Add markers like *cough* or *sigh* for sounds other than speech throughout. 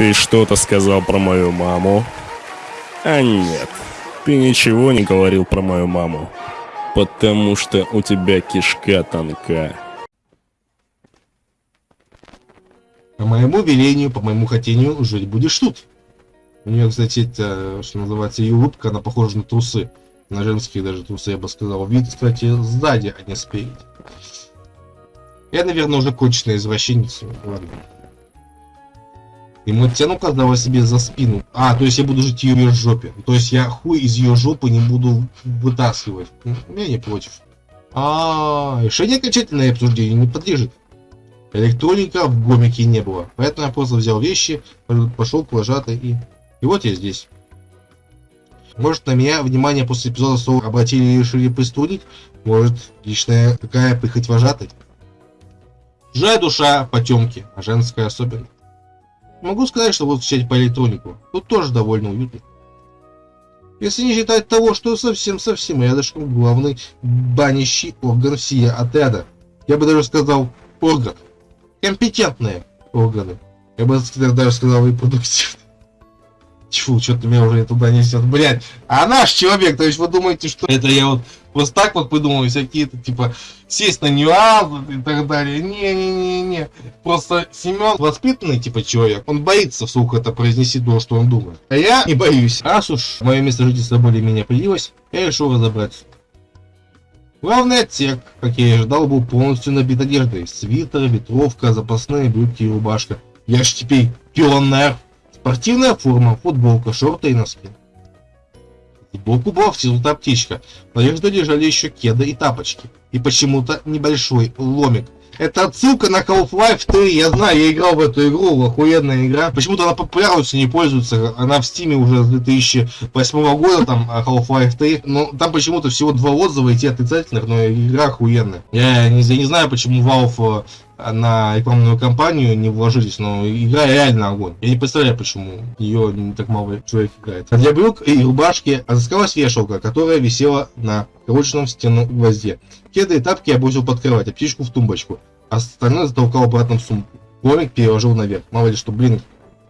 Ты что-то сказал про мою маму? А нет, ты ничего не говорил про мою маму. Потому что у тебя кишка тонка. По моему велению, по моему хотению, жить будешь тут. У нее, кстати, это, что называется, ее улыбка, она похожа на трусы. На женские даже трусы, я бы сказал. Вид, кстати, сзади, а не спереди. Я, наверное, уже конченая извращенница. Ладно. Ему тяну казала себе за спину. А, то есть я буду жить в ее жопе. То есть я хуй из ее жопы не буду вытаскивать. Я не против. А, решение окончательное обсуждение не подлежит. Электроника в гомике не было. Поэтому я просто взял вещи, пошел к вожатой и... И вот я здесь. Может на меня внимание после эпизода снова обратили и решили пристудить? Может личная какая прихоть вожатой? Жая душа потемки, а женская особенно. Могу сказать, что вот встречать по электронику. Тут тоже довольно уютно. Если не считать того, что совсем-совсем рядышком главный банящий орган сия отряда. Я бы даже сказал орган. Компетентные органы. Я бы даже сказал и продуктивные. Тьфу, что-то меня уже туда несет. Блять, а наш человек, то есть вы думаете, что это я вот просто так вот придумываю всякие-то, типа, сесть на нюансы и так далее. Не-не-не-не. Просто Семен воспитанный, типа, человек. Он боится вслух это произнести то, что он думает. А я не боюсь. Раз уж мое место жительства более-менее появилось, я решил разобраться. Главный отсек, как я и ожидал, был полностью набит одеждой. Свитер, ветровка, запасные брюки и рубашка. Я ж теперь пионер. Спортивная форма, футболка, шорты и носки. Сбоку была втянута аптечка. На одежде лежали еще кеды и тапочки. И почему-то небольшой ломик. Это отсылка на Half-Life 3, я знаю, я играл в эту игру, охуенная игра. Почему-то она популярностью не пользуется, она в стиме уже с 2008 года, там, Half-Life 3. Но там почему-то всего два отзыва и те отрицательных, но игра охуенная. Я не, я не знаю, почему Valve на рекламную кампанию не вложились, но игра реально огонь. Я не представляю, почему ее так мало человек играет. А для брюк и рубашки отыскалась вешалка, которая висела на крученном стену гвозде. Кеды и тапки я бросил под кровать, а птичку в тумбочку. А остальное затолкал обратно в сумку. Комик переложил наверх. Мало ли что, блин,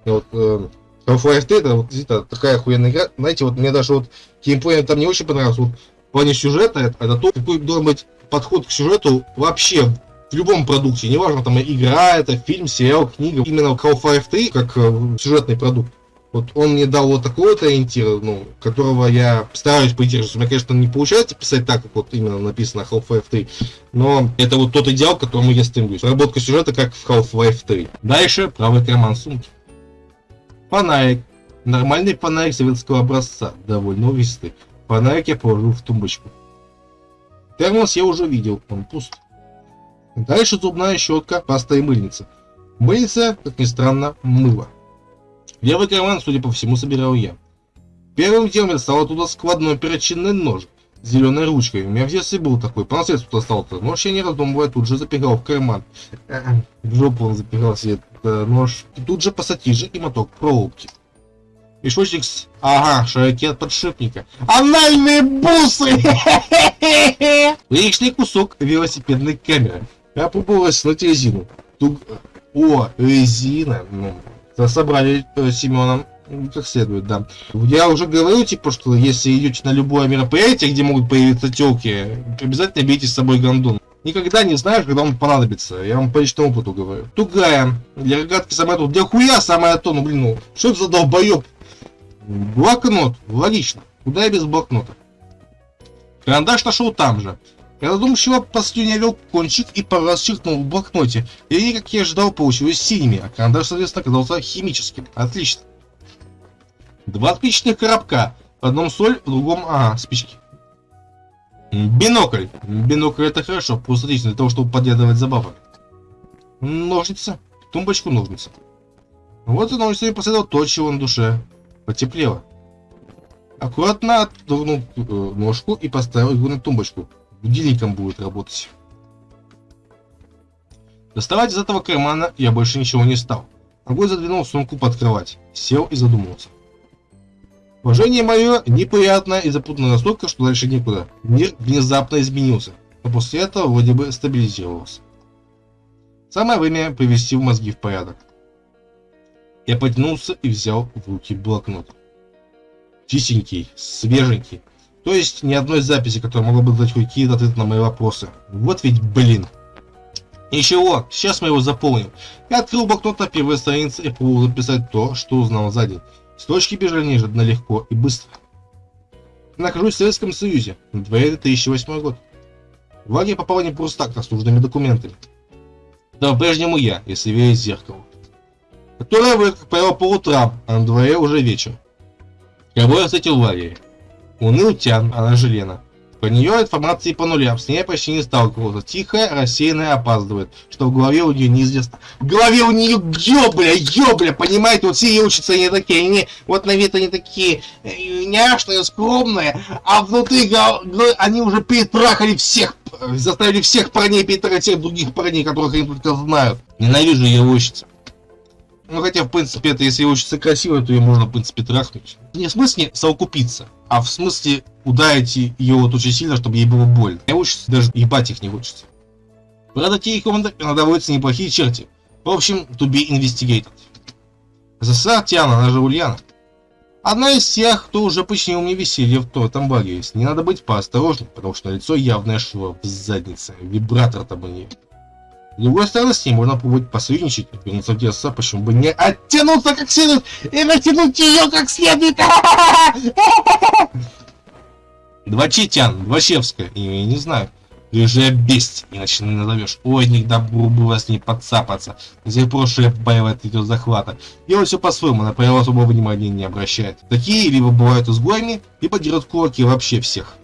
вот э, Half-Life 3 это вот действительно такая охуенная игра. Знаете, вот мне даже вот геймплей там не очень понравился. Вот в плане сюжета это, это то, какой должен быть подход к сюжету вообще в любом продукте, неважно, там игра, это фильм, сериал, книга, именно Half-Life 3 как э, сюжетный продукт. Вот он мне дал вот такой вот ориентир, ну, которого я стараюсь придерживаться. У меня, конечно, не получается писать так, как вот именно написано Half-Life 3, но это вот тот идеал, к которому я стремлюсь. Работка сюжета, как в Half-Life 3. Дальше правый карман сумки. Фонарик. Нормальный фонарик советского образца, довольно увесистый. Фонарик я положил в тумбочку. Термос я уже видел, он пуст. Дальше зубная щетка, паста и мыльница. Мыльница, как ни странно, мыло. Левый карман, судя по всему, собирал я. Первым делом я достал оттуда складной перочинный нож с зеленой ручкой. У меня в детстве был такой, по наследству достал-то. Нож я не раздумывая тут же запихал в карман. *clears throat* В жопу он запихал себе этот нож. И тут же пассатижи и моток проволоки. Мешочек с... Ага, широки от подшипника. Анальные бусы! *laughs* Лишний кусок велосипедной камеры. Опробовалась на резину. Туг... О, резина. Ну, собрали э, Семеном как следует, да. Я уже говорил, типа, что если идете на любое мероприятие, где могут появиться телки, обязательно берите с собой гондон. Никогда не знаешь, когда он понадобится. Я вам по личному опыту говорю. Тугая. Для рогатки самое то. Для хуя самое то. Ну, блин, ну, что это за долбоеб? Блокнот. Логично. Куда я без блокнота? Карандаш нашел там же. Я задумчиво послюнявил кончик и пару раз чихнул в блокноте. И они, как я ожидал, получились синими, а карандаш, соответственно, оказался химическим. Отлично. Два спичечных коробка. В одном соль, в другом, ага, спички. Бинокль. Бинокль это хорошо, просто отлично для того, чтобы подглядывать забавы. Ножницы. Тумбочку ножницы. Вот и ножницами последовал то, чего на душе. Потеплело. Аккуратно отдернул э, ножку и поставил его на тумбочку будильником будет работать. Доставать из этого кармана я больше ничего не стал. Ногой задвинул сумку под кровать, сел и задумался. Положение мое неприятное и запутано настолько, что дальше некуда. Мир внезапно изменился, но после этого вроде бы стабилизировался. Самое время привести в мозги в порядок. Я потянулся и взял в руки блокнот. Чистенький, свеженький. То есть ни одной записи, которая могла бы дать какие-то ответы на мои вопросы. Вот ведь блин. Ничего, сейчас мы его заполним. Я открыл блокнот на первой странице и пробовал записать то, что узнал за день. Строчки бежали неожиданно легко и быстро. Нахожусь в Советском Союзе. На дворе 2008 год. В лагерь попал не просто так, а с нужными документами. Да, по-прежнему я, если верить зеркалу. Которое вы, как правило, по утрам, а на дворе уже вечер. Кого я встретил в лагере? Уныл Тян, она же Лена. По нее информации по нулям, с ней почти не сталкивался. Тихая, рассеянная, опаздывает. Что в голове у нее неизвестно. В голове у нее ёбля, ёбля, понимаете? Вот все ее учатся они такие, они, вот на вид они такие э, няшные, скромные, а внутри они уже перетрахали всех, заставили всех парней перетрахать всех других парней, которых они только знают. Ненавижу ее учиться. Ну хотя, в принципе, это если учится красиво, то ее можно, в принципе, трахнуть. Не в смысле совокупиться, а в смысле ударить ее вот очень сильно, чтобы ей было больно. Не учится, даже ебать их не учится. Правда, те команды иногда водятся неплохие черти. В общем, to be investigated. СССР Тиана, она же Ульяна. Одна из тех, кто уже починил мне веселье в том баге. С ней надо быть поосторожней, потому что лицо явное шва в заднице. Вибратор там у нее. С другой стороны, с ней можно попробовать посоюзничать, вернуться в ДСА, почему бы не оттянуться как следует и натянуть ее как следует. Два Читян, Двачевская, и не знаю. Рыжая бесть, иначе не назовешь. Ой, не добру было с ней подцапаться. Здесь прошлое боевает идет захвата. Делает все по-своему, на правила особого внимания не обращает. Такие либо бывают изгоями, либо дерут кулаки вообще всех.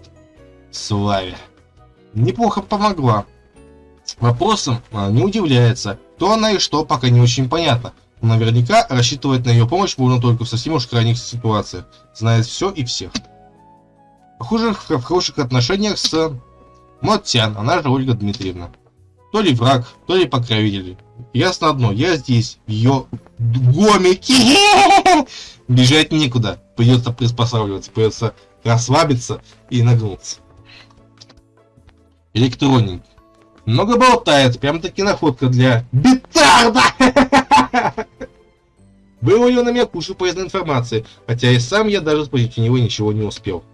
Славе. Неплохо помогла. Вопросом не удивляется, кто она и что пока не очень понятно. Но наверняка рассчитывать на ее помощь можно только в совсем уж крайних ситуациях, знает все и всех. Похоже, в хороших отношениях с Моттян, она же Ольга Дмитриевна. То ли враг, то ли покровитель. Ясно одно, я здесь, ее гомике. *laughs* Бежать некуда, придется приспосабливаться, придется расслабиться и нагнуться. Электроник. Много болтает, прям таки находка для битарда. *laughs* Было ее на меня кучу полезной информации, хотя и сам я даже спросить у него ничего не успел.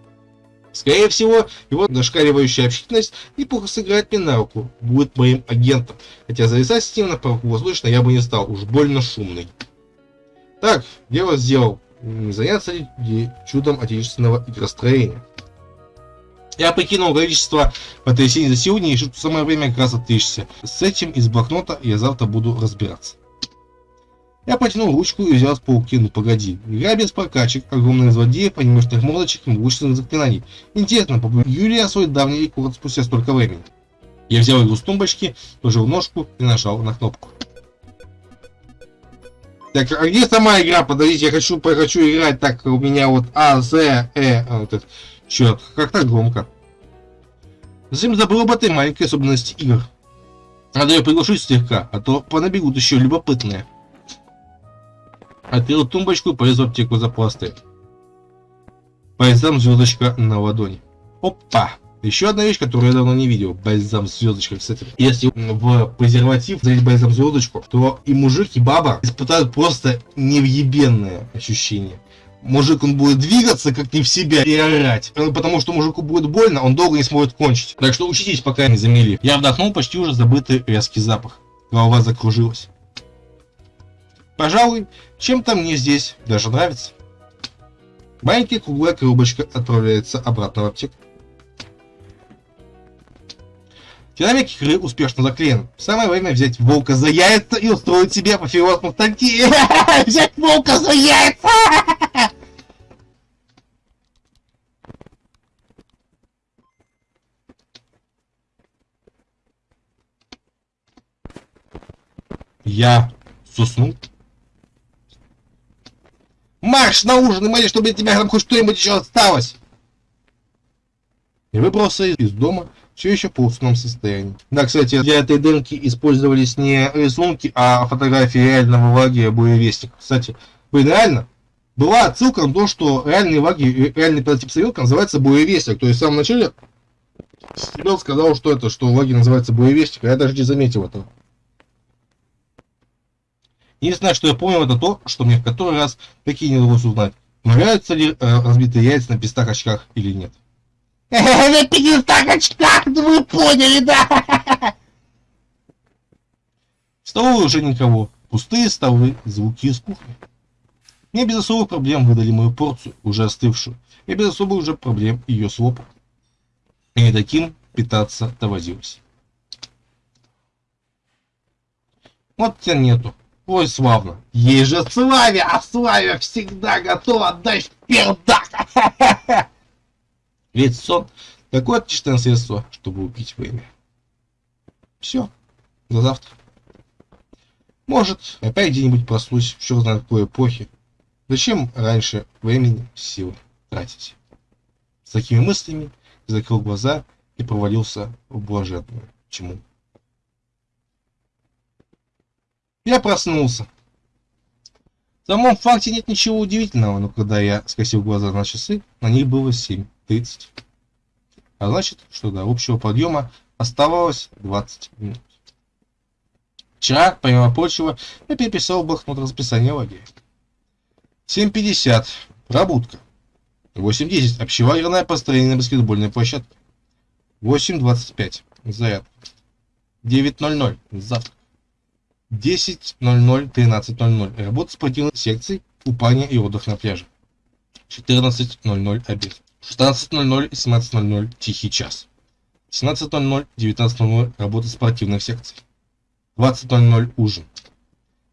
Скорее всего, его дошкаливающая общительность неплохо сыграет мне на руку, будет моим агентом, хотя зависать с ним на воздушно я бы не стал, уж больно шумный. Так, дело сделал, не заняться ли чудом отечественного игростроения. Я покинул количество потрясений за сегодня и решил, самое время как раз отвлечься. С этим из блокнота я завтра буду разбираться. Я потянул ручку и взял с полки, ну погоди. Игра без прокачек, огромных злодеев, анимешных мордочек и могущественных заклинаний. Интересно, Юлия свой давний рекорд спустя столько времени. Я взял игру с тумбочки, положил ножку и нажал на кнопку. Так, а где сама игра? Подождите, я хочу, хочу играть так, у меня вот А, З, Э, вот это. Черт, как так громко. Затем забыл об этой маленькой особенности игр. Надо ее приглушить слегка, а то понабегут еще любопытные. Открыл тумбочку и полез в аптеку за пластой. Бальзам звездочка на ладони. Опа! Еще одна вещь, которую я давно не видел. Бальзам звездочка. Кстати, если в презерватив залить бальзам звездочку, то и мужик, и баба испытают просто невъебенное ощущение мужик он будет двигаться как не в себя и орать. Потому что мужику будет больно, он долго не сможет кончить. Так что учитесь, пока не замели. Я вдохнул почти уже забытый резкий запах. Голова закружилась. Пожалуй, чем-то мне здесь даже нравится. Маленькая круглая коробочка отправляется обратно в аптеку. Динамик игры успешно заклеен. Самое время взять волка за яйца и устроить себе апофеоз мустанки. *laughs* Взять волка за яйца! Я суснул. Марш на ужин и моли, чтобы от тебя там хоть что-нибудь еще осталось. И выбрался из дома все еще в полусном состоянии. Да, кстати, для этой демки использовались не рисунки, а фотографии реального лагеря боевестника. Кстати, блин, реально, была отсылка на то, что реальный лагерь, реальный прототип советка называется боевестник. То есть в самом начале Стебел сказал, что это, что лагерь называется боевестник, а я даже не заметил этого. Единственное, что я помню, это то, что мне в который раз такие не удалось узнать, нравятся ли э, разбитые яйца на пистах очках или нет. На пистах очках, вы поняли, да? В столовой уже никого. Пустые столы, звуки из кухни. Мне без особых проблем выдали мою порцию, уже остывшую. И без особых уже проблем ее слопал. И не таким питаться доводилось. Вот тебя нету. Ой, славно. Ей же Славе, а Славе всегда готова отдать пердак. *laughs* Ведь сон такое отличное средство, чтобы убить время. Все. До завтра. Может, опять где-нибудь проснусь, в знает какой эпохи. Зачем раньше времени силы тратить? С такими мыслями закрыл глаза и провалился в блаженную тьму. Я проснулся. В самом факте нет ничего удивительного, но когда я скосил глаза на часы, на них было 7.30. А значит, что до общего подъема оставалось 20 минут. Вчера, помимо прочего, я переписал блокнот расписания лагеря. 7.50. Пробудка. 8.10. Общелагерное построение на баскетбольной площадке. 8.25. Заряд. 9.00. Завтрак. 10.00. 13.00. Работа спортивной секции, купание и отдых на пляже. 14.00. Обед. 16.00 и 17.00. Тихий час. 17.00. 19.00. Работа спортивных секций. 20.00 ужин.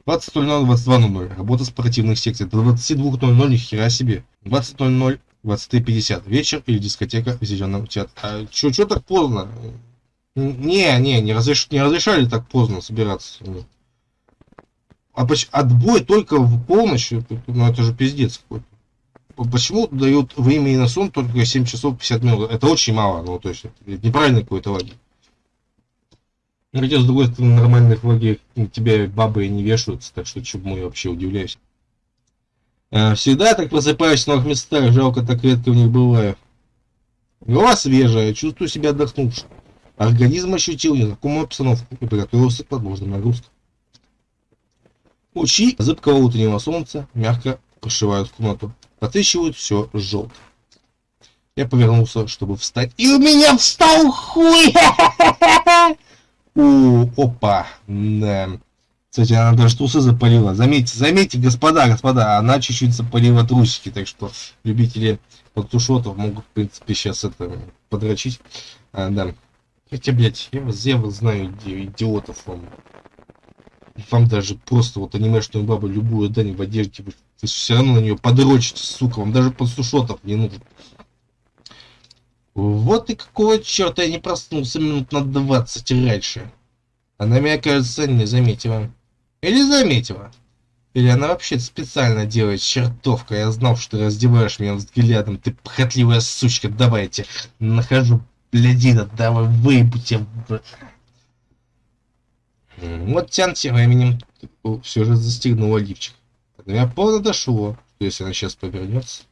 20.00, 22.00. Работа спортивных секций. До 22.00 ни хера себе. 20.00, 23.50. Вечер или дискотека в зеленом театре. А чё, чё так поздно? Не, не, не, разреш... не разрешали так поздно собираться. А отбой только в полночь, ну это же пиздец какой-то. Почему дают времени на сон только 7 часов 50 минут? Это очень мало, ну то есть это неправильный какой-то лагерь. Хотя, с другой стороны, нормальных лагерях тебя бабы не вешаются, так что чему я вообще удивляюсь. А, всегда так просыпаюсь в новых местах, жалко, так редко в них бываю. Голова свежая, чувствую себя отдохнувшим. Организм ощутил незнакомую обстановку и приготовился к возможным нагрузкам. Лучи зыбкого утреннего солнца мягко прошивают комнату, подсвечивают все желтым. Я повернулся, чтобы встать, и у меня встал хуй! *laughs* О, опа. Да. Кстати, она даже трусы запалила. Заметьте, заметьте, господа, господа, она чуть-чуть запалила трусики, так что любители подтушотов могут, в принципе, сейчас это подрочить. А, да. Хотя, блядь, я вас, я вас знаю, идиотов вам. Вам даже просто вот анимешную бабу любую, да, не в одежде, вы, вы все равно на нее подрочите, сука, вам даже подсушотов не нужно. Вот и какого черта я не проснулся минут на 20 раньше. Она меня, кажется, не заметила. Или заметила. Или она вообще специально делает чертовка. Я знал, что ты раздеваешь меня взглядом. Ты похотливая сучка. Давайте. Нахожу блядина. Давай выебуйте. Вот Тян тем временем все же застегнула лифчик. До меня полно дошло, что если она сейчас повернется.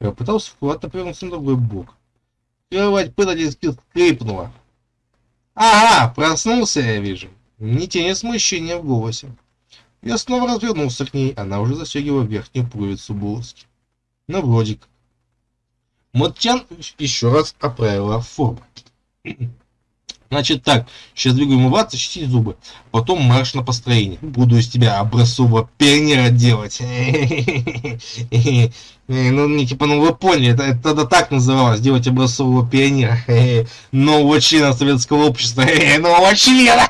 Я пытался аккуратно повернуться на другой бок. Кровать предательски скрипнула. Ага, проснулся я вижу. Ни тени смущения в голосе. Я снова развернулся к ней, она уже застегивала верхнюю пуговицу блузки. Ну, вроде как. Мотчан еще раз оправила форму. Значит так, сейчас двигаю умываться, чистить зубы. Потом марш на построение. Буду из тебя образцового пионера делать. *laughs* Ну, не типа, ну вы поняли, это тогда так называлось, делать образцового пионера. *laughs* Нового члена советского общества. *laughs* Нового члена!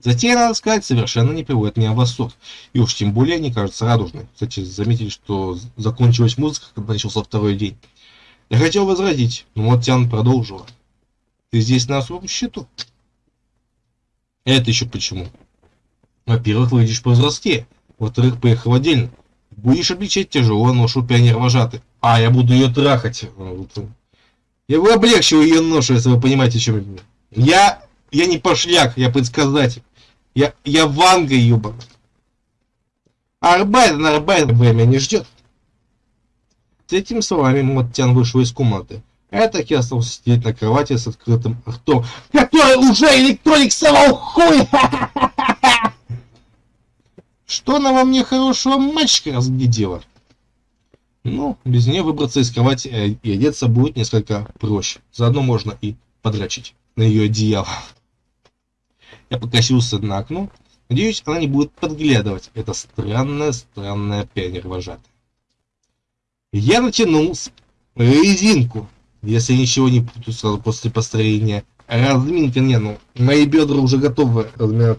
Затея, надо сказать, совершенно не приводит меня в восторг. И уж тем более не кажется радужной. Кстати, заметили, что закончилась музыка, когда начался второй день. Я хотел возразить, но вот Тян продолжила. Ты здесь на особом счету. Это еще почему? Во-первых, выйдешь повзрослее. Во-вторых, поехал отдельно. Будешь обличать тяжелую ношу пионер вожатый. А, я буду ее трахать. Я бы облегчил ее ношу, если вы понимаете, чем я. Я не пошляк, я предсказатель. Я, я ванга, ебан. Арбайт на арбайт время не ждет. С этими словами Моттян вышел из комнаты. Я так и остался сидеть на кровати с открытым ртом, который уже электроник совал хуй! Что она во мне хорошего мальчика разглядела? Ну, без нее выбраться из кровати и одеться будет несколько проще. Заодно можно и подрачить на ее одеяло. Я покосился на окно. Надеюсь, она не будет подглядывать. Это странная-странная пионер-вожатая. Я натянул резинку, если ничего не путаю сразу после построения. Разминка, не, ну, мои бедра уже готовы.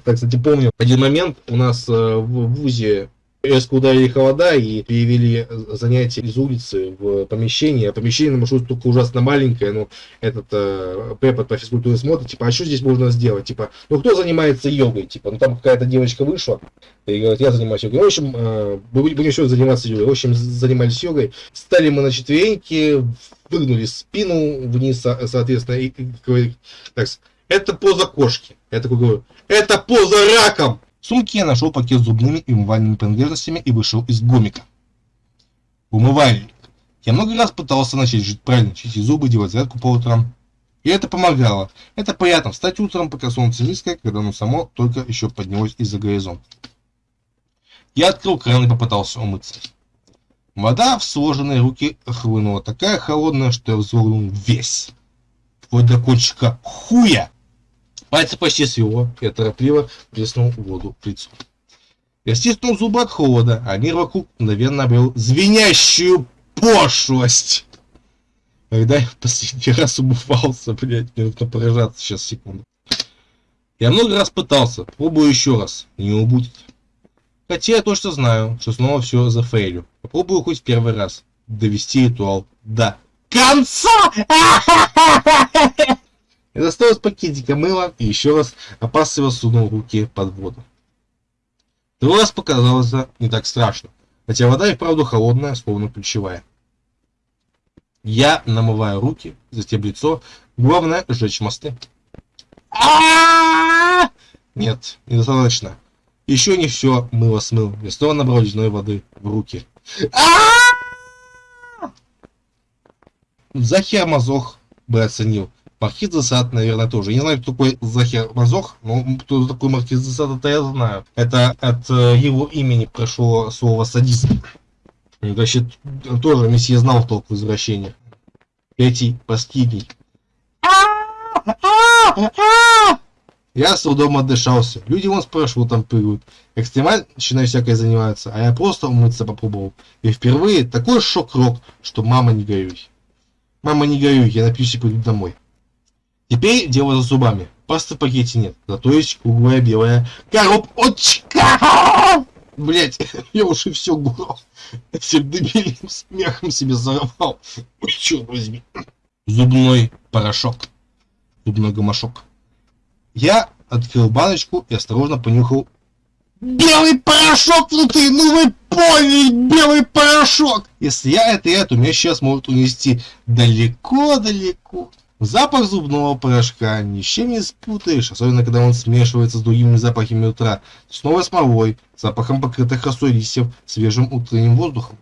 Так, кстати, помню, один момент у нас э, в ВУЗе резко ударили холода и перевели занятия из улицы в помещение. Помещение на маршруте только ужасно маленькое, ну, этот э, препод по физкультуре смотрит, типа, а что здесь можно сделать? Типа, ну, кто занимается йогой? Типа, ну, там какая-то девочка вышла и говорит, я занимаюсь йогой. В общем, э, будем еще заниматься йогой. В общем, занимались йогой. Стали мы на четвереньки, выгнули спину вниз, соответственно, и, и говорит, так, это поза кошки. Я такой говорю, это поза раком! В сумке я нашел пакет с зубными и умывальными принадлежностями и вышел из гомика. Умывальник. Я много раз пытался начать жить правильно, чистить зубы, делать зарядку по утрам. И это помогало. Это приятно встать утром, пока солнце низкое, когда оно само только еще поднялось из-за горизонта. Я открыл кран и попытался умыться. Вода в сложенные руки хлынула такая холодная, что я вздрогнул весь. Вплоть до кончика хуя. Пальцы почти свело, я торопливо плеснул воду в лицо. Я стиснул зубы от холода, а мир вокруг мгновенно обрел звенящую пошлость. Когда я в последний раз умывался, блядь, мне нужно поражаться сейчас, секунду. Я много раз пытался, пробую еще раз, не убудет. Хотя я точно знаю, что снова все зафейлю. Попробую хоть в первый раз довести ритуал до конца! *laughs* Я достал из пакетика мыло и еще раз опасливо сунул руки под воду. Второй раз показалось не так страшно, хотя вода и вправду холодная, словно ключевая. Я намываю руки, затем лицо, главное сжечь мосты. Нет, недостаточно. Еще не все мыло смыл. Я снова набрал ледяной воды в руки. Захер Мазох бы оценил. Маркиз де Сад, наверное, тоже. Не знаю, кто такой Захер Мазох, но кто такой Маркиз де Сад, это я знаю. Это от э, его имени прошло слово садист. Вообще, тоже месье знал толк в извращениях. Эти последний. Я с трудом отдышался. Люди вон спрашивают, там прыгают. Экстремальщиной всякой занимаются, а я просто умыться попробовал. И впервые такой шок-рок, что мама не горюй. Мама не горюй, я напьюсь и приду домой. Теперь дело за зубами. Пасты в пакете нет, зато есть круглая белая коробочка. Блять, *laughs* я уже все гурал. Всем дебильным смехом себе зарвал. Ой, черт возьми. Зубной порошок. Зубной гамашок. Я открыл баночку и осторожно понюхал Белый порошок внутри, ну вы поняли, белый порошок! Если я это я, то меня сейчас может унести далеко-далеко. Запах зубного порошка ни с чем не спутаешь, особенно когда он смешивается с другими запахами утра, снова смолой, запахом покрытых росой листьев, свежим утренним воздухом.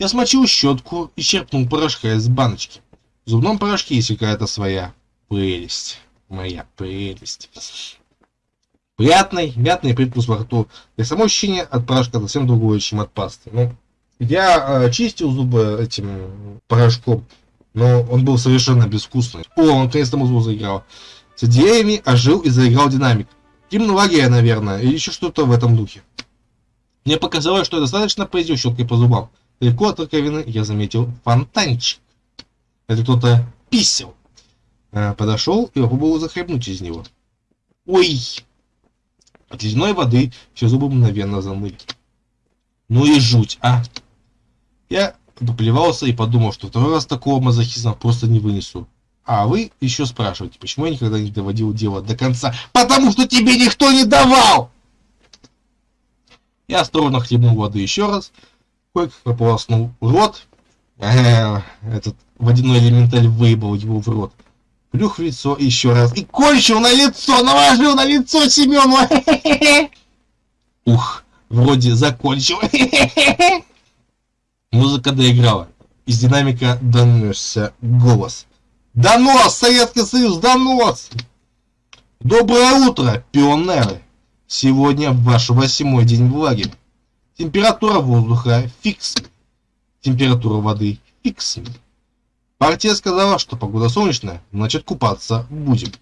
Я смочил щетку и черпнул порошка из баночки. В зубном порошке есть какая-то своя прелесть. Моя прелесть. Приятный, мятный привкус во рту. И само ощущение от порошка совсем другое, чем от пасты. Ну, я э, чистил зубы этим порошком но он был совершенно безвкусный. О, он наконец-то музыку заиграл. С идеями ожил и заиграл динамик. Гимнология, наверное, или еще что-то в этом духе. Мне показалось, что достаточно поездил щеткой по зубам. Далеко от раковины я заметил фонтанчик. Это кто-то писал. А, подошел и попробовал захлебнуть из него. Ой! От ледяной воды все зубы мгновенно замыли. Ну и жуть, а! Я доплевался и подумал, что второй раз такого мазохизма просто не вынесу. А вы еще спрашиваете, почему я никогда не доводил дело до конца? Потому что тебе никто не давал! Я осторожно хлебнул воды еще раз, кое-как прополоснул рот. Э, этот водяной элементаль выебал его в рот. Плюх в лицо еще раз и кончил на лицо, наложил на лицо Семену. *laughs* Ух, вроде закончил. *laughs* Музыка доиграла. Из динамика донесся голос. Донос! Советский Союз, донос! Доброе утро, пионеры! Сегодня ваш восьмой день в лагере. Температура воздуха фикс. Температура воды фикс. Партия сказала, что погода солнечная, значит купаться будем.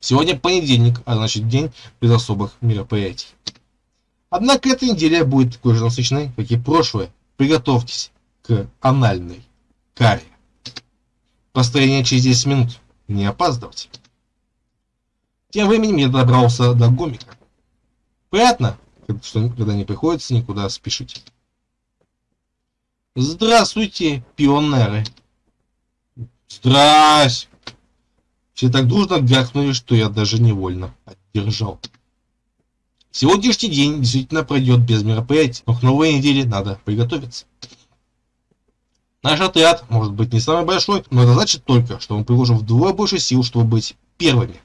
Сегодня понедельник, а значит день без особых мероприятий. Однако эта неделя будет такой же насыщенной, как и прошлое. Приготовьтесь к анальной каре. Построение через 10 минут. Не опаздывать. Тем временем я добрался до гомика. Приятно, что когда не приходится никуда спешить. Здравствуйте, пионеры. Здрась. Все так дружно гахнули, что я даже невольно отдержал. Сегодняшний день действительно пройдет без мероприятий, но к новой неделе надо приготовиться. Наш отряд может быть не самый большой, но это значит только, что мы приложим вдвое больше сил, чтобы быть первыми.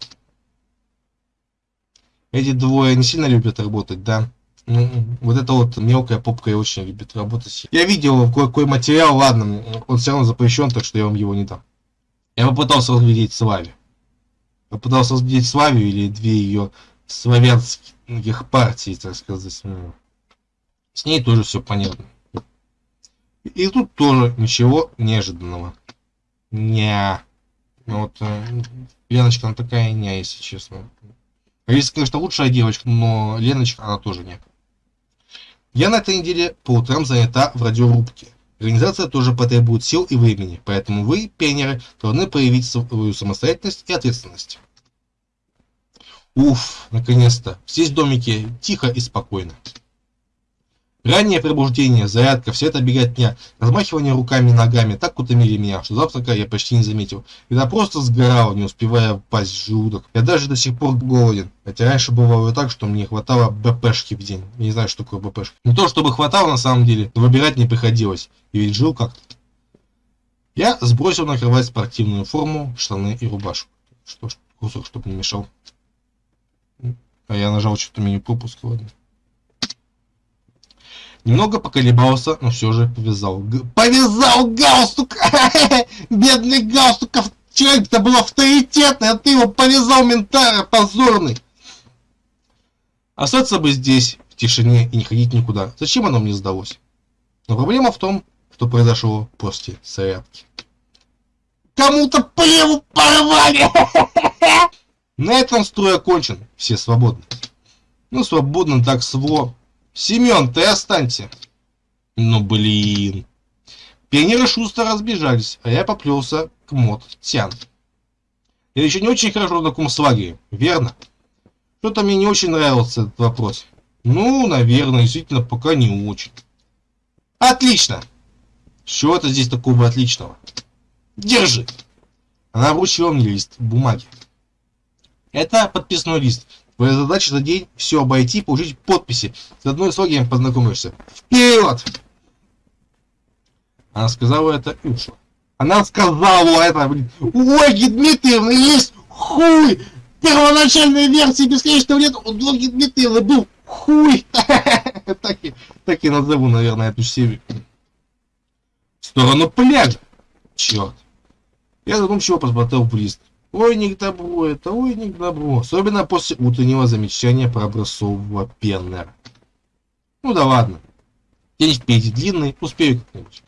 Эти двое не сильно любят работать, да? Ну, вот эта вот мелкая попка и очень любит работать. Я видел какой материал, ладно, он все равно запрещен, так что я вам его не дам. Я попытался разглядеть Славе. Попытался разглядеть Славию или две ее славянских партий, так сказать. С ней тоже все понятно. И тут тоже ничего неожиданного. Ня. Ну вот, э, Леночка, она такая ня, если честно. Алиса, конечно, лучшая девочка, но Леночка, она тоже не. Я на этой неделе по утрам занята в радиорубке. Организация тоже потребует сил и времени, поэтому вы, пионеры, должны проявить свою самостоятельность и ответственность. Уф, наконец-то. Здесь в домике тихо и спокойно. Раннее пробуждение, зарядка, все это беготня, размахивание руками и ногами так утомили меня, что завтрака я почти не заметил. Я просто сгорал, не успевая пасть в желудок. Я даже до сих пор голоден. Хотя раньше бывало так, что мне хватало БПшки в день. Я не знаю, что такое БПшка. Не то, чтобы хватало на самом деле, но выбирать не приходилось. И ведь жил как-то. Я сбросил на кровать спортивную форму, штаны и рубашку. Что ж, кусок, чтобы не мешал. А я нажал что-то меню пропуск, ладно. Немного поколебался, но все же повязал. Повязал галстук! *laughs* Бедный галстук! Человек-то был авторитетный, а ты его повязал ментара, позорный! Остаться бы здесь, в тишине, и не ходить никуда. Зачем оно мне сдалось? Но проблема в том, что произошло после зарядки. Кому-то плеву порвали! *laughs* На этом строй окончен. Все свободны. Ну, свободно так сво Семен, ты останься. Ну блин. Пионеры шустро разбежались, а я поплелся к мод Тян. Я еще не очень хорошо знаком с лагерем, верно? Что-то мне не очень нравился этот вопрос. Ну, наверное, действительно, пока не очень. Отлично! Что это здесь такого отличного? Держи! Она вручила мне лист бумаги. Это подписной лист. Твоя задача за день все обойти, получить подписи. С одной с логием познакомишься. Вперед! Она сказала это и ушла. Она сказала это, блин. У Ольги есть хуй! Первоначальной версии бесконечного нет у Ольги Дмитриевны был хуй! *laughs* так, и, так и назову, наверное, эту серию. В сторону пляжа. Черт. Я задумчиво посмотрел в лист. Ой, не к добру это, ой, не к добру. Особенно после утреннего замечания про образцового пеннера. Ну да ладно. День впереди длинный, успею как-нибудь.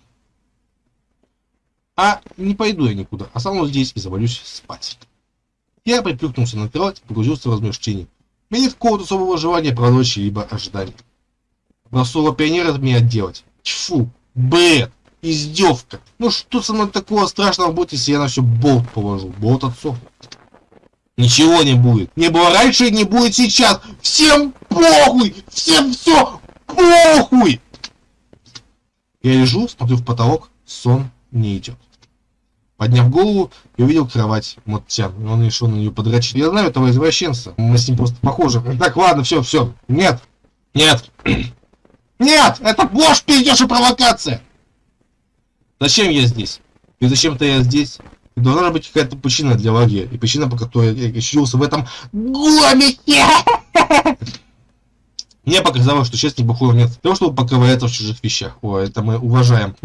А не пойду я никуда, останусь здесь и завалюсь спать. Я приплюкнулся на кровать и погрузился в размышления. Мне нет какого-то особого желания продолжить либо ожидания. Образцового пионера от меня делать. Тьфу, бред издевка. Ну что со мной такого страшного будет, если я на все болт положу? Болт отцов. Ничего не будет. Не было раньше и не будет сейчас. Всем похуй! Всем все похуй! Я лежу, смотрю в потолок, сон не идет. Подняв голову, я увидел кровать Моттян. Он решил на нее подрочить. Я знаю этого извращенца. Мы с ним просто похожи. Так, ладно, все, все. Нет. Нет. *clears throat* Нет! Это ложь, пиздешь и провокация! Зачем я здесь? И зачем-то я здесь? И должна быть какая-то причина для лагеря. И причина, по которой я очутился в этом гомике. Мне показалось, что сейчас неплохого нет того, чтобы поковыряться в чужих вещах. О, это мы уважаем.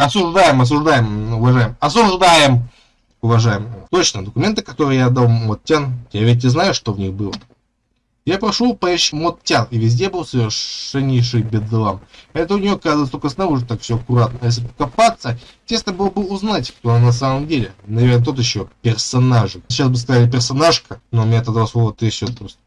Осуждаем, осуждаем, уважаем. Осуждаем. Уважаем. Точно, документы, которые я дал вот Тян, я ведь и знаю, что в них было. Я прошел по Моттян, и везде был совершеннейший бедлам. Это у нее, оказывается, только снаружи так все аккуратно. Если покопаться, тесно было бы узнать, кто она на самом деле. Наверное, тот еще персонаж. Сейчас бы сказали персонажка, но у меня тогда слово трясет просто.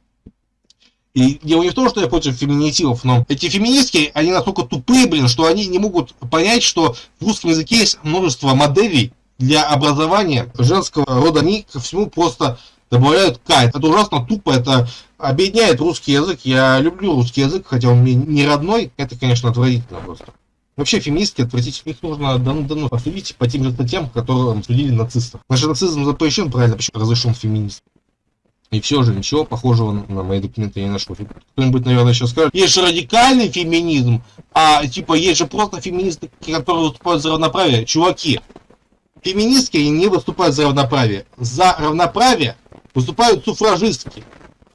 И дело не в том, что я против феминитивов, но эти феминистки, они настолько тупые, блин, что они не могут понять, что в русском языке есть множество моделей для образования женского рода. Они ко всему просто добавляют К. Это ужасно тупо, это объединяет русский язык. Я люблю русский язык, хотя он мне не родной. Это, конечно, отвратительно просто. Вообще, феминистки отвратительно, их нужно давно давно посудить по тем же статьям, которые судили нацистов. Наш нацизм запрещен, правильно, почему разрешен феминизм? И все же, ничего похожего на мои документы я не нашел. Кто-нибудь, наверное, сейчас скажет, есть же радикальный феминизм, а типа есть же просто феминисты, которые выступают за равноправие. Чуваки, феминистки не выступают за равноправие. За равноправие выступают суфражистки.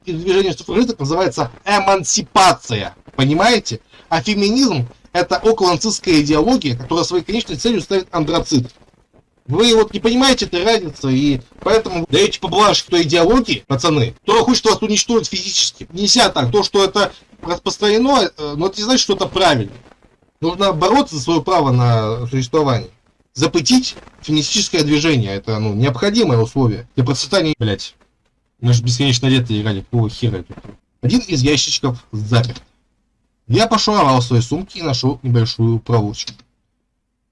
И движение суфражисток называется эмансипация. Понимаете? А феминизм это околонацистская идеология, которая своей конечной целью ставит андрацит. Вы вот не понимаете этой разницы, и поэтому даете поблажек той идеологии, пацаны, которая хочет вас уничтожить физически. Нельзя так. То, что это распространено, э, но это не значит, что это правильно. Нужно бороться за свое право на существование. Запретить феминистическое движение. Это ну, необходимое условие для процветания, блять. Мы же бесконечно лето играли, какого хера это? Один из ящичков заперт. Я пошуровал в своей сумке и нашел небольшую проволочку.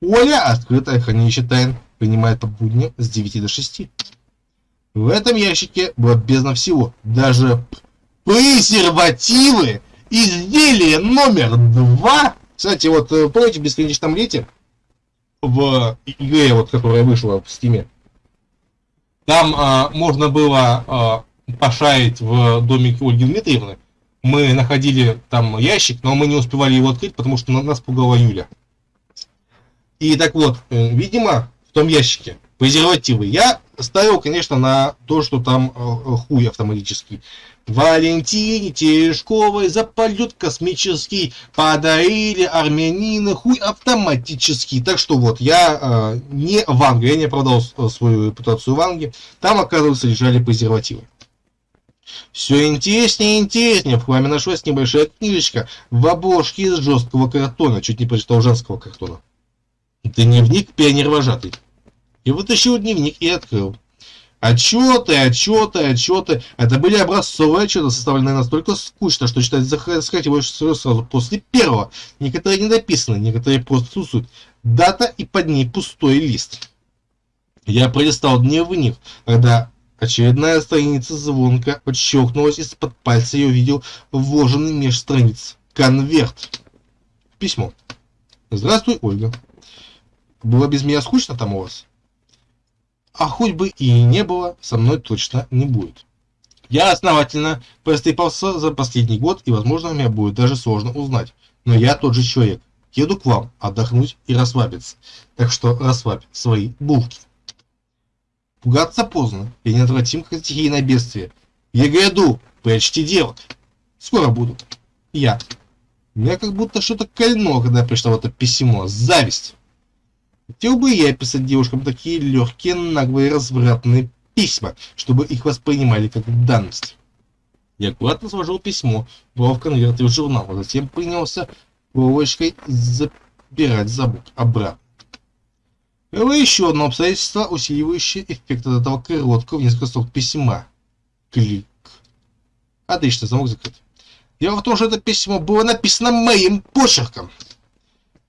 Оля, открытое хранилище тайн, принимает по будням с 9 до 6. В этом ящике было бездна всего. Даже презервативы, изделие номер 2. Кстати, вот э, помните в бесконечном лете в игре, вот, которая вышла в стиме, там а, можно было а, пошарить в домике Ольги Дмитриевны. Мы находили там ящик, но мы не успевали его открыть, потому что нас пугала Юля. И так вот, э, видимо, в том ящике презервативы. Я ставил, конечно, на то, что там э, хуй автоматический. Валентине Терешковой за полет космический подарили армянины хуй автоматический. Так что вот, я э, не Ванга, я не продал свою репутацию Ванги. Там, оказывается, лежали презервативы. Все интереснее и интереснее. В хламе нашлась небольшая книжечка в обложке из жесткого картона. Чуть не прочитал женского картона. Дневник пионер-вожатый. И вытащил дневник и открыл. Отчеты, отчеты, отчеты. Это были образцовые отчеты, составленные настолько скучно, что читать захотелось сразу после первого. Некоторые не дописаны, некоторые просто отсутствуют. Дата и под ней пустой лист. Я пролистал дневник, когда очередная страница звонка подщелкнулась из-под пальца, я увидел вложенный меж страниц конверт. Письмо. Здравствуй, Ольга. Было без меня скучно там у вас? А хоть бы и не было, со мной точно не будет. Я основательно простыпался за последний год, и, возможно, меня будет даже сложно узнать. Но я тот же человек. Еду к вам отдохнуть и расслабиться. Так что расслабь свои булки. Пугаться поздно. Я неотвратим, как стихийное бедствие. Я гряду, прячьте девок. Скоро буду. Я. Меня как будто что-то кольнуло, когда прочитал это письмо. Зависть. Хотел бы я писать девушкам такие легкие, наглые, развратные письма, чтобы их воспринимали как данность. Я аккуратно сложил письмо, брал в конверт и в журнал, а затем принялся проволочкой забирать замок обратно. Было еще одно обстоятельство, усиливающее эффект от этого короткого в несколько строк письма. Клик. Отлично, замок закрыт. Дело в том, что это письмо было написано моим почерком.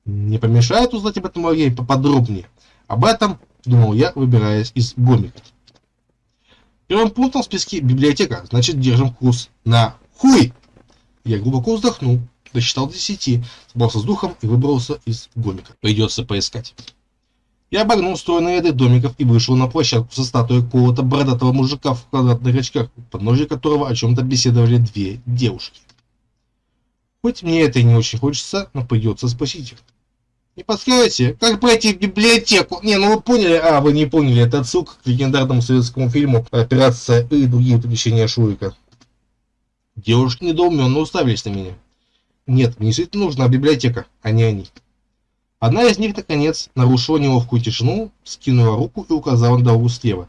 Не помешает узнать об этом Марьей поподробнее. Об этом думал я, выбираясь из гомика. Первым пунктом в списке библиотека, значит держим курс на хуй. Я глубоко вздохнул, досчитал до десяти, собрался с духом и выбрался из гомика. Придется поискать. Я обогнул стройные ряды домиков и вышел на площадку со статуей какого-то бородатого мужика в квадратных очках, под ножи которого о чем-то беседовали две девушки. Хоть мне это и не очень хочется, но придется спросить их. Не подскажете, как пройти в библиотеку? Не, ну вы поняли, а вы не поняли, это отсылка к легендарному советскому фильму «Операция и другие приключения Шурика». Девушки недоуменно уставились на меня. Нет, мне действительно нужна библиотека, а не они. Одна из них, наконец, нарушила неловкую тишину, скинула руку и указала на дорогу слева,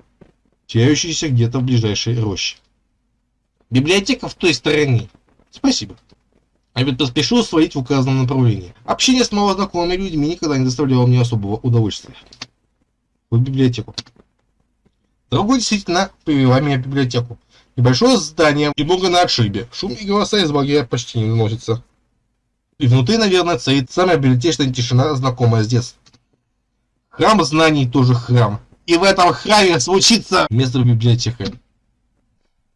теряющуюся где-то в ближайшей роще. Библиотека в той стороне. Спасибо. Обед поспешил свалить в указанном направлении. Общение с малознакомыми людьми никогда не доставляло мне особого удовольствия. В библиотеку. Другой действительно привела меня в библиотеку. Небольшое здание, немного на отшибе. Шум и голоса из багря почти не доносятся. И внутри, наверное, царит самая библиотечная тишина, знакомая с детства. Храм знаний тоже храм. И в этом храме случится место библиотека.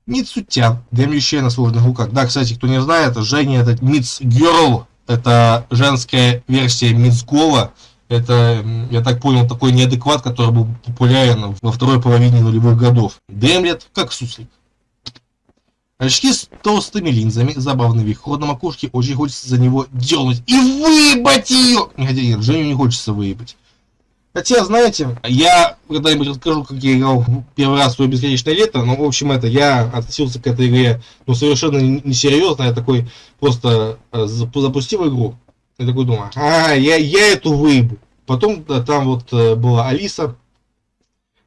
Мицутян, дремлющая на сложных руках. Да, кстати, кто не знает, Женя это Миц Герл. Это женская версия Мицгола. Это, я так понял, такой неадекват, который был популярен во второй половине нулевых годов. Дремлет, как суслик. Очки с толстыми линзами, забавный вид, ход на макушке, очень хочется за него дернуть и выебать ее! Хотя нет, Женю не хочется выебать. Хотя, знаете, я когда-нибудь расскажу, как я играл первый раз в свое бесконечное лето, но, в общем, это, я относился к этой игре, ну, совершенно несерьезно, я такой просто э, запустил игру, и такой думаю, а, я, я эту выебу. Потом да, там вот э, была Алиса,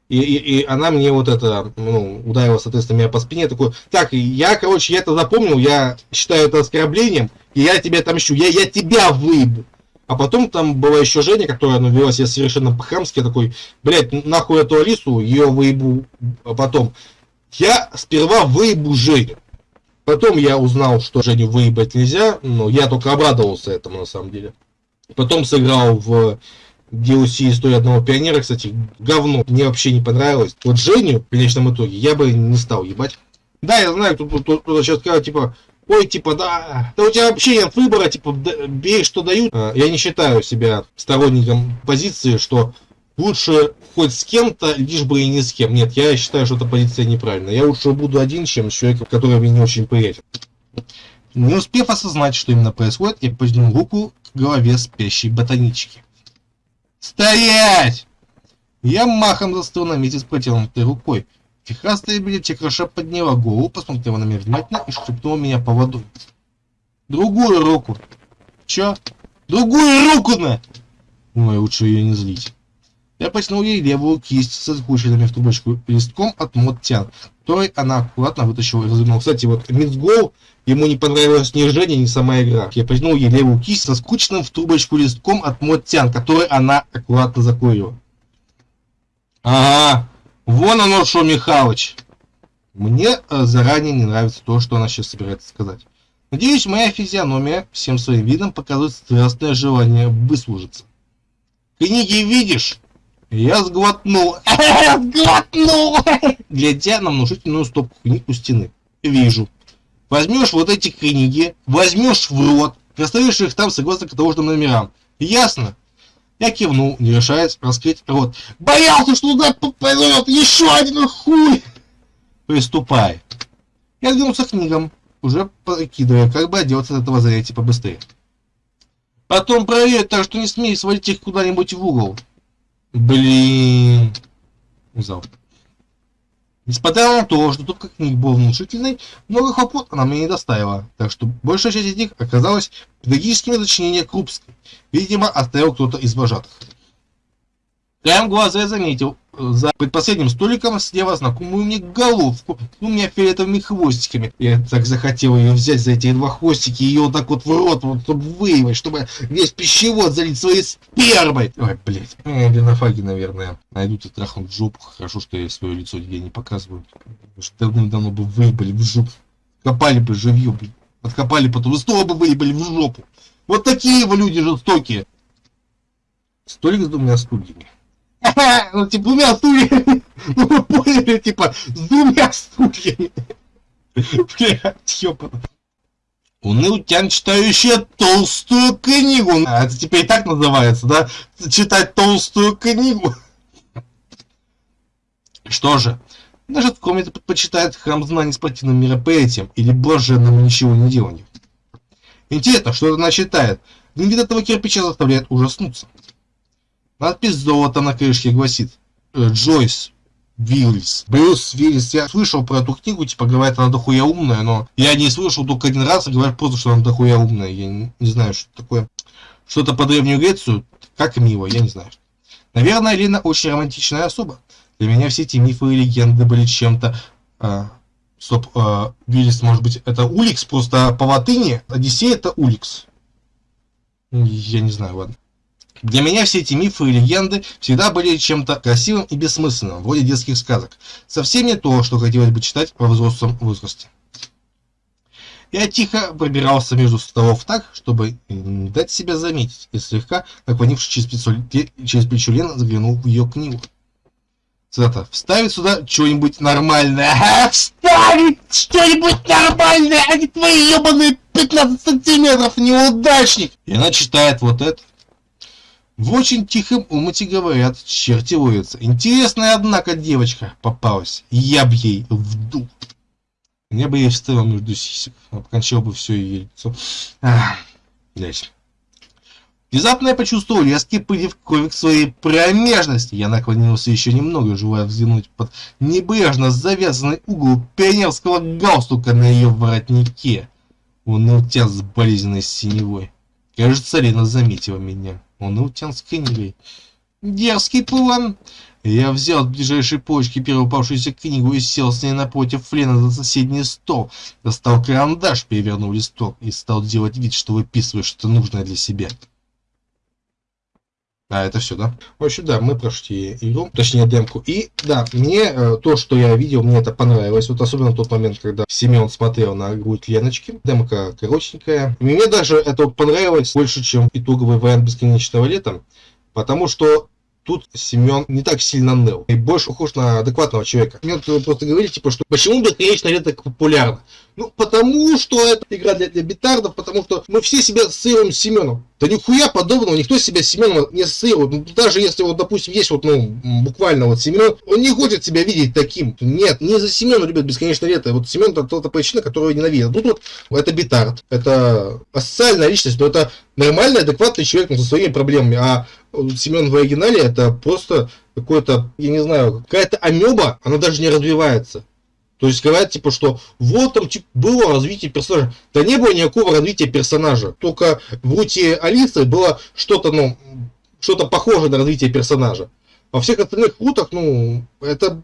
и, и, и она мне вот это, ну, ударила, соответственно, меня по спине, такой, так, я, короче, я это запомнил, я считаю это оскорблением, и я тебя отомщу, я, я тебя выебу. А потом там была еще Женя, которая ну, вела себя совершенно по-хамски, такой, блядь, нахуй эту Алису, ее выебу а потом. Я сперва выебу Женю. Потом я узнал, что Женю выебать нельзя, но я только обрадовался этому на самом деле. Потом сыграл в DLC «История одного пионера», кстати, говно, мне вообще не понравилось. Вот Женю, в конечном итоге, я бы не стал ебать. Да, я знаю, кто-то сейчас сказал, типа, ой, типа, да, да у тебя вообще нет выбора, типа, бей, что дают. А, я не считаю себя сторонником позиции, что лучше хоть с кем-то, лишь бы и не с кем. Нет, я считаю, что эта позиция неправильная. Я лучше буду один, чем с человеком, который мне не очень приятен. Не успев осознать, что именно происходит, я поднял руку к голове спящей ботанички. «Стоять!» Я махом застыл на месте с протянутой рукой. Фихастая библиотекарша подняла голову, посмотрела на меня внимательно и шепнула меня по воду. Другую руку. Чё? Другую руку на! Ой, лучше ее не злить. Я потянул ей левую кисть со скрученными в трубочку листком от Моттян, который она аккуратно вытащила и развернула. Кстати, вот Мидсгол, ему не понравилось ни Женя, ни сама игра. Я потянул ей левую кисть со скрученным в трубочку листком от Моттян, который она аккуратно закурила. Ага, Вон оно что, Михалыч. Мне э, заранее не нравится то, что она сейчас собирается сказать. Надеюсь, моя физиономия всем своим видом показывает страстное желание выслужиться. Книги видишь? Я сглотнул. *laughs* Сглотнул! Глядя на внушительную стопку книг у стены. Вижу. Возьмешь вот эти книги, возьмешь в рот, расставишь их там согласно каталожным номерам. Ясно? Я кивнул, не решаясь раскрыть рот. Боялся, что туда попадет еще один хуй! Приступай. Я двинулся к книгам, уже прикидывая, как бы отделаться от этого занятия побыстрее. Потом проверь, так что не смей свалить их куда-нибудь в угол. Блин. Зал. Несмотря на то, что как книг был внушительный, много хлопот она мне не доставила, так что большая часть из них оказалась педагогическими сочинениями Крупской. Видимо, оставил кто-то из вожатых. Краем глаза я заметил, за предпоследним столиком сидела знакомую мне головку с двумя фиолетовыми хвостиками. Я так захотел ее взять за эти два хвостики и ее так вот в рот, вот, чтобы выявить, чтобы весь пищевод залить своей спермой. Ой, блядь. Э, Ленофаги, наверное, найдут и трахнут в жопу. Хорошо, что я свое лицо нигде не показываю. Давным-давно бы выебали в жопу. Копали бы живьем, блядь. Откопали потом снова бы выебали в жопу. Вот такие вы люди жестокие. Столик с двумя стульями. *laughs* Ну, типа, двумя стульями. *laughs* Ну, вы поняли, типа, с двумя стульями. *laughs* Блядь, ёпана. Унылтян, читающая толстую книгу. А это теперь и так называется, да? Читать толстую книгу. Что же, даже в комнате предпочитает храм знаний спортивным мероприятием или блаженному ничего не деланию. Интересно, что она читает. Вид этого кирпича заставляет ужаснуться. Надпись золота на крышке гласит э, Джойс Виллис. Брюс Виллис. Я слышал про эту книгу, типа говорят, она дохуя умная, но я не слышал только один раз, и говорят просто, что она дохуя умная. Я не, не знаю, что такое. Что-то по Древнюю Грецию, как мило, я не знаю. Наверное, Лена очень романтичная особа. Для меня все эти мифы и легенды были чем-то... А, Стоп, э, Виллис, может быть, это Уликс, просто по латыни Одиссей это Уликс. Я не знаю, ладно. Для меня все эти мифы и легенды всегда были чем-то красивым и бессмысленным, вроде детских сказок. Совсем не то, что хотелось бы читать во взрослом возрасте. Я тихо пробирался между столов так, чтобы дать себя заметить, и слегка, наклонившись через плечо, через плечо Лена, заглянул в ее книгу. Цитата. «Вставить сюда что-нибудь нормальное». А, вставить что-нибудь нормальное, а не твои ебаные 15 сантиметров, неудачник. И она читает вот это. В очень тихом умыте говорят, черти ловятся. Интересная, однако, девочка попалась. Я б ей вдул. Я бы ей вставил между сисек. Обкончал бы все ее лицо. Ах. Внезапно я почувствовал резкий прилив крови к своей промежности. Я наклонился еще немного, желая взглянуть под небрежно завязанный угол пионерского галстука на ее воротнике. Он утян с болезненной синевой. Кажется, Лена заметила меня. Он утян с книгой. Дерзкий план. Я взял от ближайшей почки первую попавшуюся книгу и сел с ней напротив Лена за соседний стол. Достал карандаш, перевернул листок и стал делать вид, что выписывает что-то нужное для себя. А, это все, да? В общем, да, мы прошли игру, точнее демку. И да, мне э, то, что я видел, мне это понравилось. Вот особенно тот момент, когда Семен смотрел на грудь Леночки. Демка коротенькая. Мне даже это вот понравилось больше, чем итоговый вариант бесконечного лета. Потому что тут Семен не так сильно ныл. И больше похож на адекватного человека. Мне просто говорили, типа, что почему бесконечное лето так популярно? Ну, потому что это игра для, для битардов, потому что мы все себя ассоциируем с Семеном. Да нихуя подобного, никто себя с Семеном не ассоциирует. Ну, даже если вот, допустим, есть вот, ну, буквально вот Семен, он не хочет себя видеть таким. Нет, не за Семена любят бесконечное лето. Вот Семен это та причина, которую ненавидят. Ну, тут это битард, это асоциальная личность, но это нормальный, адекватный человек но со своими проблемами. А Семен в оригинале это просто какой-то, я не знаю, какая-то амеба, она даже не развивается. То есть говорят, типа, что вот там типа, было развитие персонажа. Да не было никакого развития персонажа. Только в Рути Алисы было что-то, ну, что-то похожее на развитие персонажа. Во всех остальных рутах, ну, это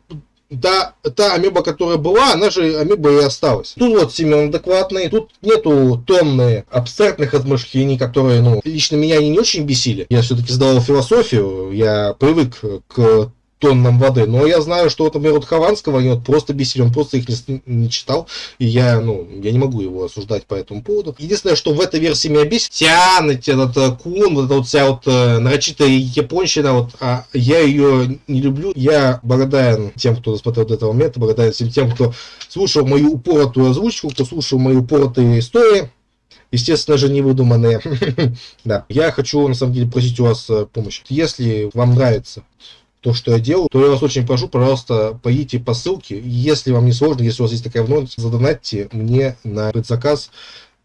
да, та амеба, которая была, она же амеба и осталась. Тут вот Семен адекватный, тут нету тонны абстрактных размышлений, которые, ну, лично меня они не очень бесили. Я все-таки сдавал философию, я привык к тоннам воды. Но я знаю, что, например, вот Хованского они вот просто бесили, он просто их не, не читал, и я, ну, я не могу его осуждать по этому поводу. Единственное, что в этой версии меня бесит, тянуть этот э, кун, вот эта вот вся вот э, нарочитая японщина, вот, а я ее не люблю. Я благодарен тем, кто досмотрел до этого момента, благодарен всем тем, кто слушал мою упоротую озвучку, кто слушал мои упоротые истории естественно же, не выдуманные. *laughs* да. Я хочу, на самом деле, просить у вас э, помощи. Если вам нравится то, что я делаю, то я вас очень прошу, пожалуйста, поедите по ссылке. Если вам не сложно, если у вас есть такая возможность, задонатьте мне на предзаказ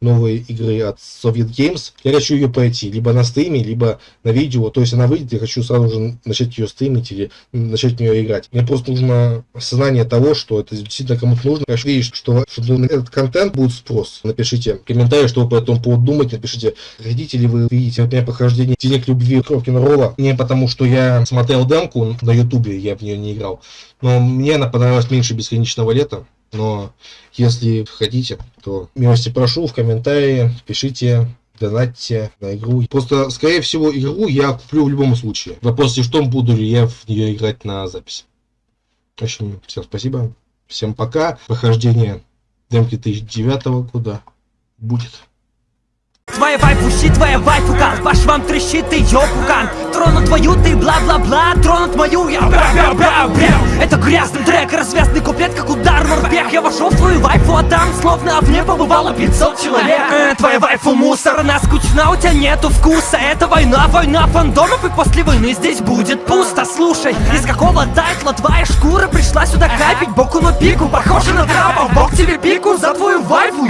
новой игры от Soviet Games. Я хочу ее пройти либо на стриме, либо на видео. То есть она выйдет, я хочу сразу же начать ее стримить или начать в нее играть. Мне просто нужно осознание того, что это действительно кому-то нужно. Я видеть, что, что на этот контент будет спрос. Напишите комментарий, что вы по этому поводу думаете. Напишите, хотите ли вы видеть от меня прохождение Денег любви Кровкина Ролла. Не потому, что я смотрел демку на ютубе, я в нее не играл. Но мне она понравилась меньше бесконечного лета. Но если хотите, то милости прошу в комментарии, пишите, донатьте на игру. Просто, скорее всего, игру я куплю в любом случае. Вопрос в том, буду ли я в нее играть на запись. В общем, всем спасибо. Всем пока. Прохождение демки 2009 года будет. Твоя вайфу щит, твоя вайфу кан Ваш вам трещит и ёпукан Тронут твою ты бла-бла-бла. Тронут мою я. Бра-бра-бра-бра. Это грязный трек, развязный куплет, как удар морпех. Я вошел в твою вайфу, а там словно в ней побывало 500 человек. Э, Твоя вайфу мусор, она скучна, у тебя нету вкуса. Это война, война фандомов и после войны здесь будет пусто. Слушай, из какого тайтла твоя шкура пришла сюда хайпить Боку на пику, похоже на трапа Бог тебе пику за твою вайфу,